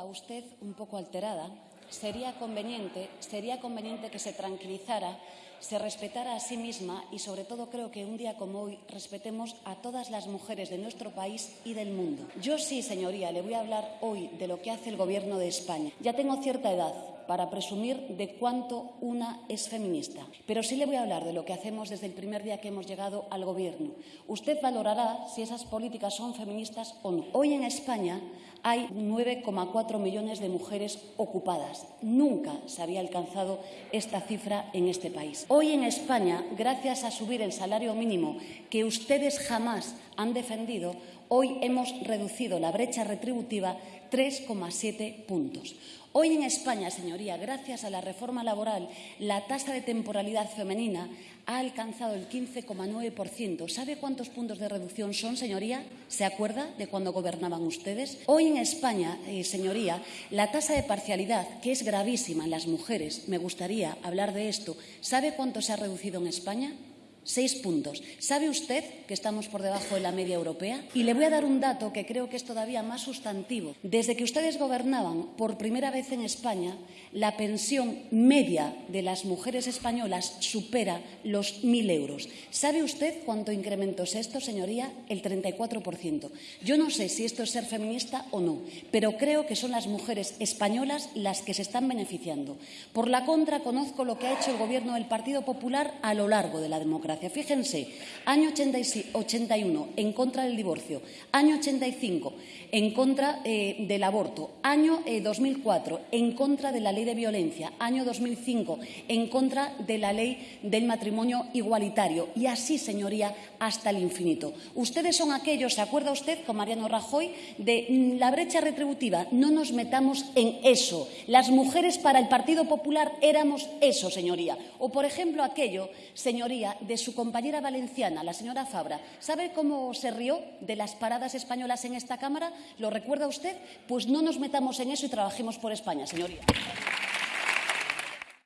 a usted un poco alterada, sería conveniente, sería conveniente que se tranquilizara, se respetara a sí misma y, sobre todo, creo que un día como hoy respetemos a todas las mujeres de nuestro país y del mundo. Yo sí, señoría, le voy a hablar hoy de lo que hace el Gobierno de España. Ya tengo cierta edad, para presumir de cuánto una es feminista. Pero sí le voy a hablar de lo que hacemos desde el primer día que hemos llegado al Gobierno. Usted valorará si esas políticas son feministas o no. Hoy en España hay 9,4 millones de mujeres ocupadas. Nunca se había alcanzado esta cifra en este país. Hoy en España, gracias a subir el salario mínimo que ustedes jamás han defendido, hoy hemos reducido la brecha retributiva 3,7 puntos. Hoy en España, señoría, gracias a la reforma laboral, la tasa de temporalidad femenina ha alcanzado el 15,9%. ¿Sabe cuántos puntos de reducción son, señoría? ¿Se acuerda de cuando gobernaban ustedes? Hoy en España, eh, señoría, la tasa de parcialidad, que es gravísima en las mujeres, me gustaría hablar de esto, ¿sabe cuánto se ha reducido en España? Seis puntos. ¿Sabe usted que estamos por debajo de la media europea? Y le voy a dar un dato que creo que es todavía más sustantivo. Desde que ustedes gobernaban, por primera vez en España, la pensión media de las mujeres españolas supera los mil euros. ¿Sabe usted cuánto incremento es esto, señoría? El 34%. Yo no sé si esto es ser feminista o no, pero creo que son las mujeres españolas las que se están beneficiando. Por la contra, conozco lo que ha hecho el Gobierno del Partido Popular a lo largo de la democracia. Fíjense, año 81 en contra del divorcio, año 85 en contra eh, del aborto, año 2004 eh, en contra de la ley de violencia, año 2005 en contra de la ley del matrimonio igualitario y así, señoría, hasta el infinito. Ustedes son aquellos, ¿se acuerda usted con Mariano Rajoy de mm, la brecha retributiva? No nos metamos en eso. Las mujeres para el Partido Popular éramos eso, señoría. O, por ejemplo, aquello, señoría, de su compañera valenciana, la señora Fabra. ¿Sabe cómo se rió de las paradas españolas en esta Cámara? ¿Lo recuerda usted? Pues no nos metamos en eso y trabajemos por España, señoría.